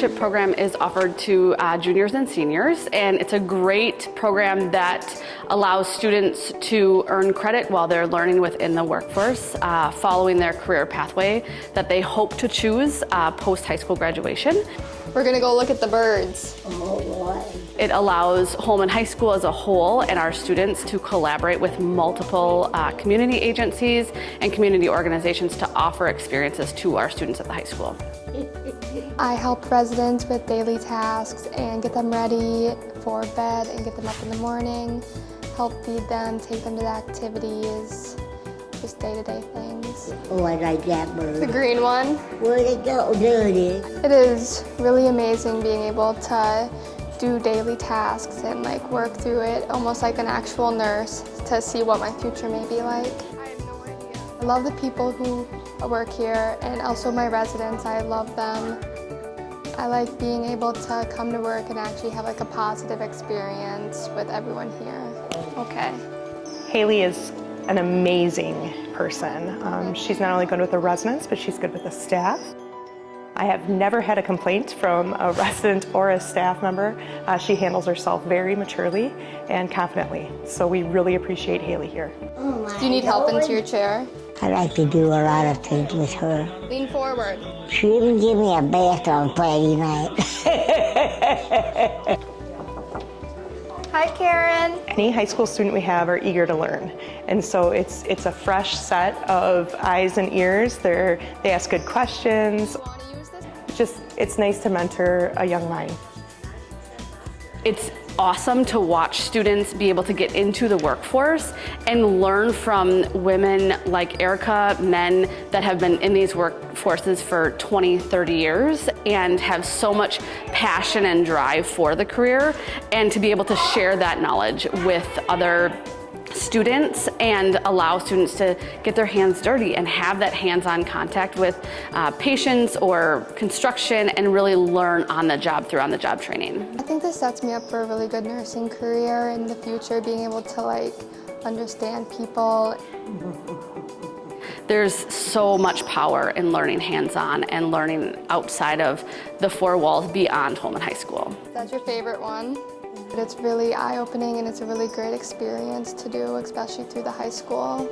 apprenticeship program is offered to uh, juniors and seniors, and it's a great program that allows students to earn credit while they're learning within the workforce, uh, following their career pathway that they hope to choose uh, post high school graduation. We're gonna go look at the birds. It allows Holman High School as a whole and our students to collaborate with multiple uh, community agencies and community organizations to offer experiences to our students at the high school. I help residents with daily tasks and get them ready for bed and get them up in the morning, help feed them, take them to the activities, just day-to-day things. Oh, I like that bird. The green one. Where'd it go, dirty? It is really amazing being able to do daily tasks and like work through it almost like an actual nurse to see what my future may be like. I love the people who work here and also my residents. I love them. I like being able to come to work and actually have like a positive experience with everyone here. Okay. Haley is an amazing person. Um, she's not only good with the residents, but she's good with the staff. I have never had a complaint from a resident or a staff member. Uh, she handles herself very maturely and confidently, so we really appreciate Haley here. Oh, my Do you need help Lord. into your chair? I like to do a lot of things with her. Lean forward. She even gave me a bath on Friday night. Hi, Karen. Any high school student we have are eager to learn, and so it's it's a fresh set of eyes and ears. They're, they ask good questions. Want to use this? Just it's nice to mentor a young mind. It's awesome to watch students be able to get into the workforce and learn from women like Erica, men that have been in these workforces for 20, 30 years and have so much passion and drive for the career and to be able to share that knowledge with other students and allow students to get their hands dirty and have that hands-on contact with uh, patients or construction and really learn on the job through on the job training. I think this sets me up for a really good nursing career in the future, being able to like understand people. There's so much power in learning hands-on and learning outside of the four walls beyond Holman High School. That's your favorite one. It's really eye-opening and it's a really great experience to do, especially through the high school.